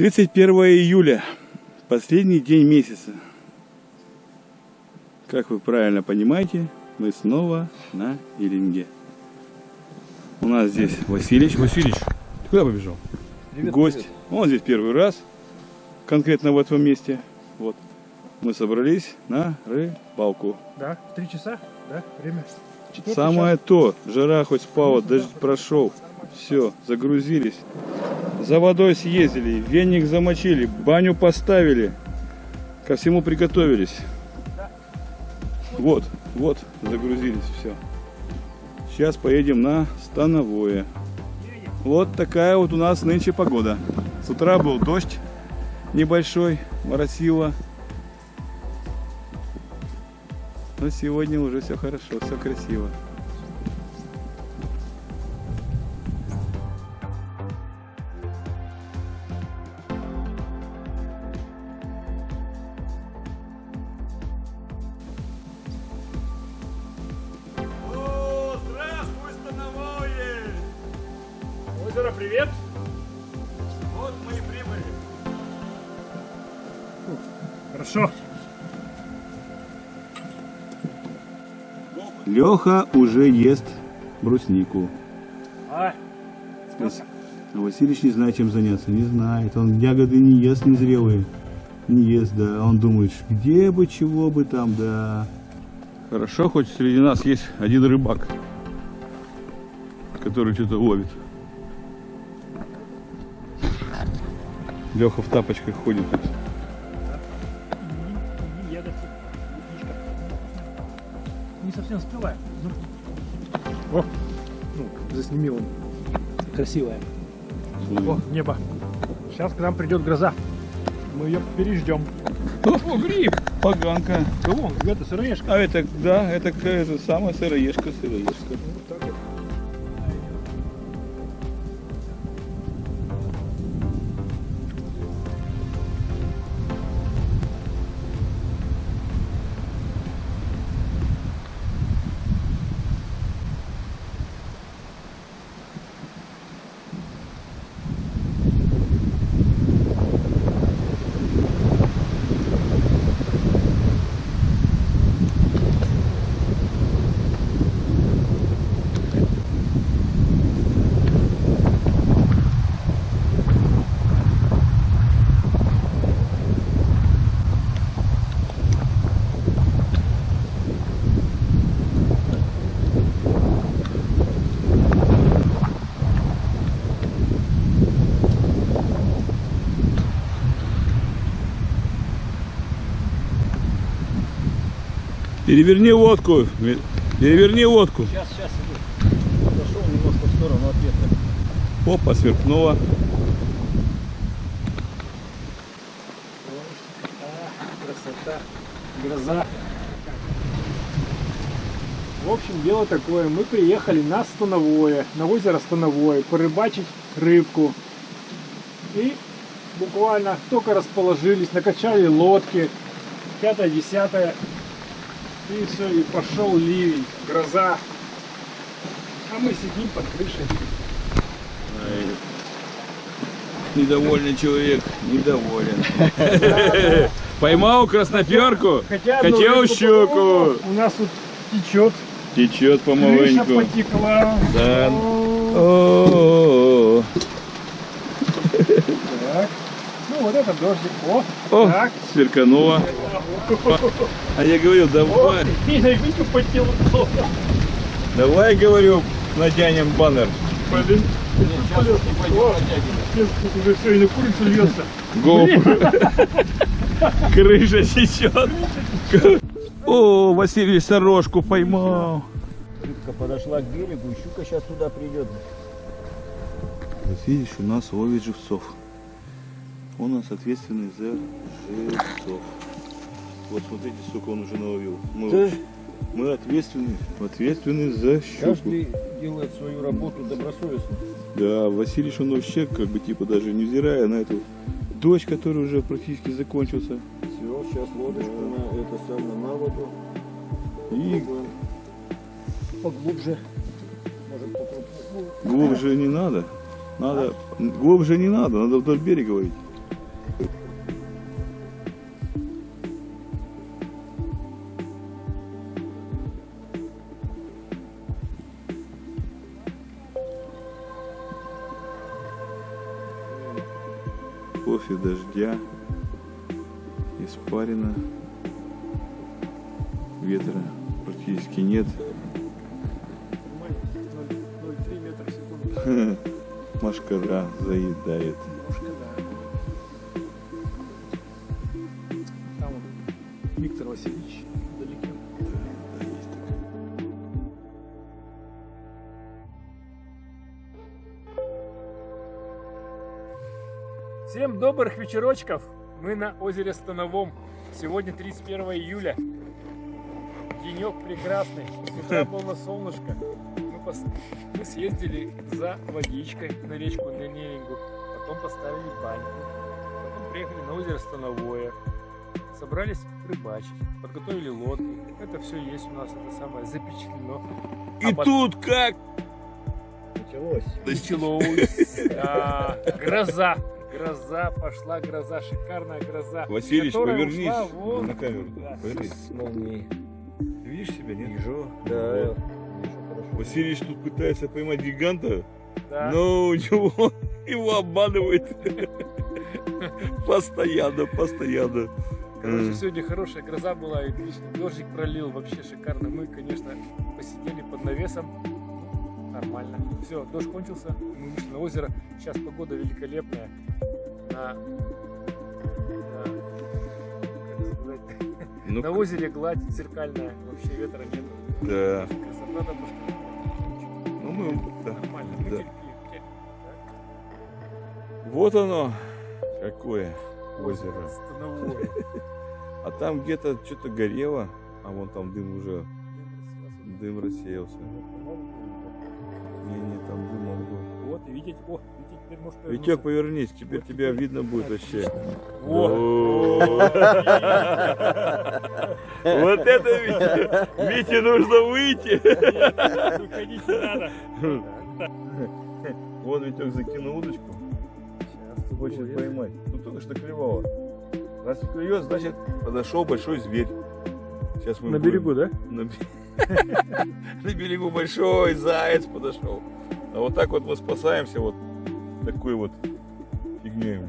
31 июля, последний день месяца. Как вы правильно понимаете, мы снова на Илинге. У нас здесь Василич. Василич, ты куда побежал? Привет, Гость. привет. Он здесь первый раз, конкретно в этом месте. Вот. Мы собрались на рыбалку. Да, в три часа, да, время. Четвертый Самое то, жара хоть спала, дождь прошел. Все, загрузились. За водой съездили, веник замочили, баню поставили. Ко всему приготовились. Вот, вот, загрузились, все. Сейчас поедем на Становое. Вот такая вот у нас нынче погода. С утра был дождь небольшой, моросило. Но сегодня уже все хорошо, все красиво. Озеро, привет. Вот мы и прибыли. Хорошо. Леха уже ест бруснику. А, А Васильевич не знает, чем заняться. Не знает. Он ягоды не ест незрелые. Не ест, да. Он думает, где бы, чего бы там, да. Хорошо, хоть среди нас есть один рыбак, который что-то ловит. Леха в тапочках ходит. Не совсем успеваю. О, ну, засними он. Красивая. О, небо. Сейчас к нам придет гроза. Мы ее переждем. О, гриб! Поганка. Кого? Это сыроежка. А это, да, это, это самая сыроежка, сыроежка. Переверни лодку. Переверни лодку. Сейчас, сейчас иду. Отошел немножко в сторону от ветра. Опа, сверкнула. А, красота, гроза. В общем, дело такое. Мы приехали на Становое, на озеро Становое, порыбачить рыбку. И буквально только расположились, накачали лодки, пятое, десятое. И все, и пошел ливень, гроза. А мы сидим под крышей. Недовольный человек, недоволен. Поймал красноперку, хотел щуку. У нас тут течет, Течет крыша помаленьку. потекла. Да. Так. Ну вот это дождик. О, О, так. сверкануло. А я говорю, О, давай, и Витю потел. давай, говорю, натянем баннер. Блин. Уже все, и на курицу льется. GoPro. Крыша течет. О, Василий сорожку поймал. Рыбка подошла к берегу, щука сейчас туда придет. Василий у нас ловит живцов. Он у нас ответственный за живцов. Вот смотрите, сколько он уже наловил. Мы, Да. мы ответственны, ответственны за щуку. Каждый делает свою работу добросовестно. Да, Василий он вообще, как бы, типа, даже невзирая на эту дождь, который уже практически закончился. Все, сейчас лодочку на это самое на воду. И Поглубже. Может попробовать. глубже не надо. Надо, глубже не надо, надо вдоль берега ловить. Кофе дождя, испарина, ветра практически нет. 0,3 метра в секунду. Машкара заедает. Немножко, добрых вечерочков! Мы на озере Становом. Сегодня 31 июля. Денек прекрасный. С утра было солнышко. Мы, пос- мы съездили за водичкой на речку на. Потом поставили баньку. Потом приехали на озеро Становое. Собрались рыбачить. Подготовили лодки. Это все есть у нас. Это самое запечатлено. И А тут как? Началось. Началось. Да, гроза. Гроза, пошла гроза, шикарная гроза. Василич, повернись ушла вон. на камеру. Да. Повернись. С молнией. Ты видишь себя, нет? Вижу. Да. Вот. Вижу. Василич тут пытается поймать гиганта, Да. но у него его обманывает. Постоянно, постоянно. Короче, сегодня хорошая гроза была, и отлично. Дождик пролил, вообще шикарно. Мы, конечно, посидели под навесом. Нормально. Все, дождь кончился, мы вышли на озеро. Сейчас погода великолепная. На, на- как сказать, Ну, на озере гладь зеркальная, вообще ветра нет. да. Красота просто Ну, мы, да. нормально. Мы Да. терпим. Вот оно, какое озеро. Становое. А там где-то что-то горело, а вон там дым уже, дым рассеялся. Не-не, там дым был. Вот, видите, о, Витек, повернись, теперь Вот тебя видно будет вообще. Вот. Вот это Витя! Вите нужно выйти! Выходить не надо. Вон Витек закинул удочку, хочет поймать. Тут только что клевало. Раз клюет, значит подошел большой зверь. Сейчас мы На берегу, да? На берегу большой заяц подошел. А вот так вот мы спасаемся вот такой вот фигней.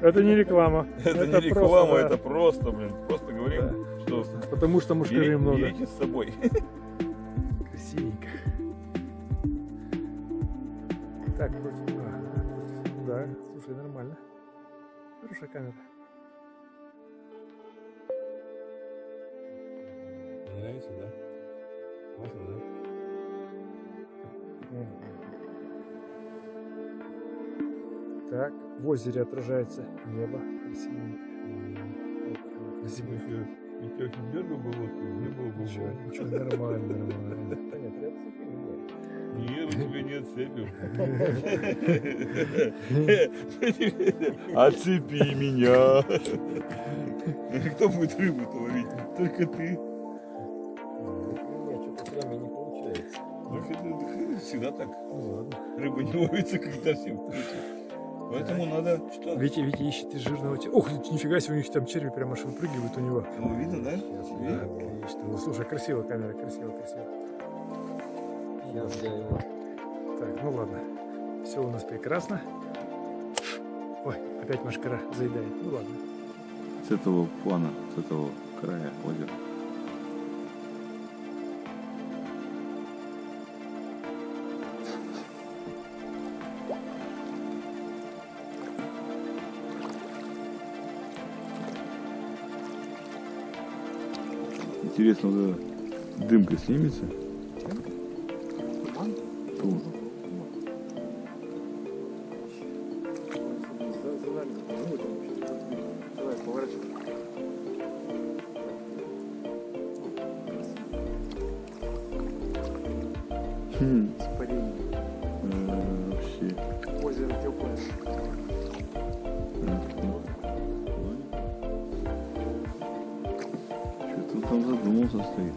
Это не реклама. Это, не просто, реклама, да. это просто, блин, просто говорим, что Потому что мушкары бери- много. берите с собой. Красивенько. Так, вроде- да, слушай, нормально. Хорошая камера. Нравится, да? Классно, да? Так, в озере отражается небо. Красивенько. Красиво. Витек не дергал бы лодку, не было бы Ничего, ничего, нормально, нормально. Нет. Нет, у тебя нет цепи. Отцепи меня. Кто будет рыбу-то ловить? Только ты. Ну, это Всегда так. Ну ладно. Рыба не ловится, когда все включат. Поэтому надо что? Витя, Витя ищет жирного. Ох, нифига себе, у них там черви прямо аж выпрыгивают у него. Ну, видно, да? Сейчас Тебе? его. Отлично. Ну, слушай, красиво камера, красиво, красиво. Я его. Так, ну ладно. Все у нас прекрасно. Ой, опять машкара заедает. Ну ладно. С этого плана, с этого края озера. Интересно, вот эта дымка снимется? Туман. Хм, Испарение. э, вообще. Озеро теплое. Там задумался стоит.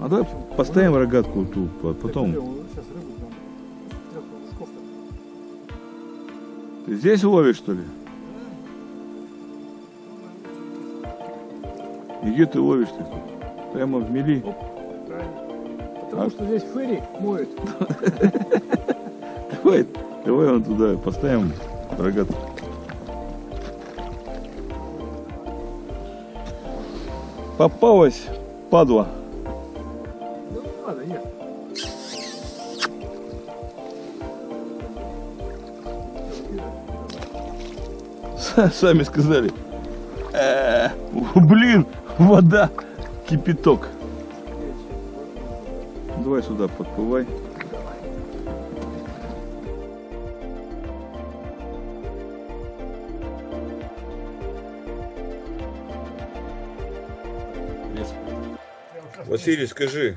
А давай поставим рогатку ту, по- потом. Ты здесь ловишь, что ли? И где ты ловишь ты? Прямо в мели? Потому А? что здесь фэри моют. Давай, давай он туда поставим рогатку. Попалась, падла. Сами сказали. Э, Блин, вода, кипяток. Давай сюда подплывай. Василий, скажи,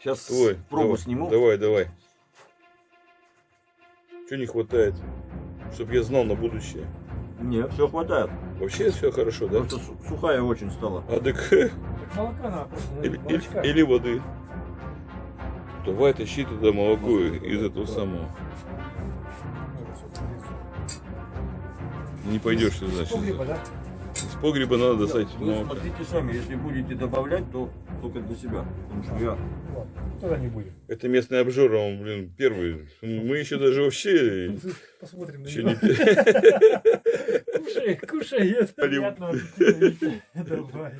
Сейчас твой. пробу давай, сниму. Давай, давай. Что не хватает? Чтоб я знал на будущее. Нет, все хватает. Вообще все хорошо, да? Просто су- сухая очень стала. А так Так молока надо просто или, или- или воды. Давай тащи туда молоко из этого самого. Не пойдешь ты, значит. Да? Погреба надо достать Вы молоко. смотрите сами, если будете добавлять, то только для себя. Потому что я тогда не будем. Это местный обжор, он, блин, первый. Мы еще даже вообще Посмотрим на еще него. не... Кушай, кушай, это приятного аппетита. Давай.